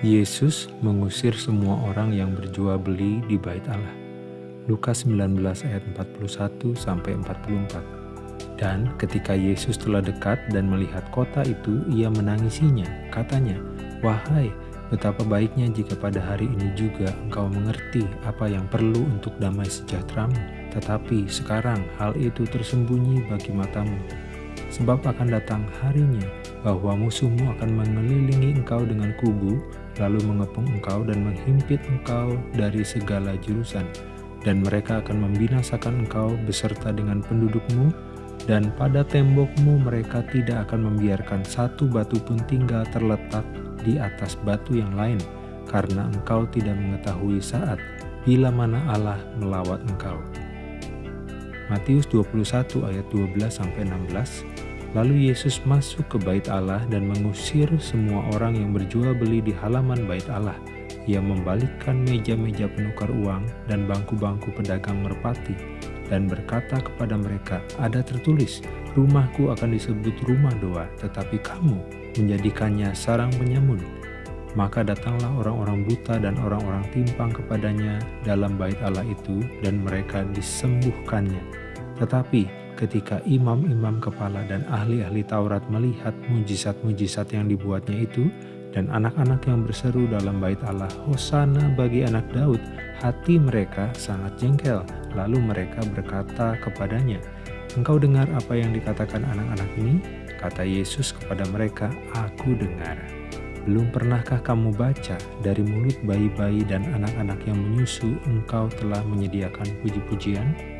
Yesus mengusir semua orang yang berjual beli di bait Allah. Lukas 19 ayat 41 sampai 44. Dan ketika Yesus telah dekat dan melihat kota itu, ia menangisinya. Katanya, "Wahai, betapa baiknya jika pada hari ini juga engkau mengerti apa yang perlu untuk damai sejahteramu, tetapi sekarang hal itu tersembunyi bagi matamu." Sebab akan datang harinya bahwa musuhmu akan mengelilingi engkau dengan kubu, lalu mengepung engkau dan menghimpit engkau dari segala jurusan. Dan mereka akan membinasakan engkau beserta dengan pendudukmu, dan pada tembokmu mereka tidak akan membiarkan satu batu pun tinggal terletak di atas batu yang lain, karena engkau tidak mengetahui saat bila mana Allah melawat engkau. Matius 21 ayat 12-16 Lalu Yesus masuk ke bait Allah dan mengusir semua orang yang berjual beli di halaman bait Allah. Ia membalikkan meja-meja penukar uang dan bangku-bangku pedagang merpati dan berkata kepada mereka, ada tertulis, rumahku akan disebut rumah doa, tetapi kamu menjadikannya sarang penyamun. Maka datanglah orang-orang buta dan orang-orang timpang kepadanya dalam bait Allah itu dan mereka disembuhkannya. Tetapi ketika imam-imam kepala dan ahli-ahli Taurat melihat mujizat-mujizat yang dibuatnya itu, dan anak-anak yang berseru dalam bait Allah, Hosana bagi anak Daud, hati mereka sangat jengkel. Lalu mereka berkata kepadanya, Engkau dengar apa yang dikatakan anak-anak ini? Kata Yesus kepada mereka, Aku dengar. Belum pernahkah kamu baca dari mulut bayi-bayi dan anak-anak yang menyusu engkau telah menyediakan puji-pujian?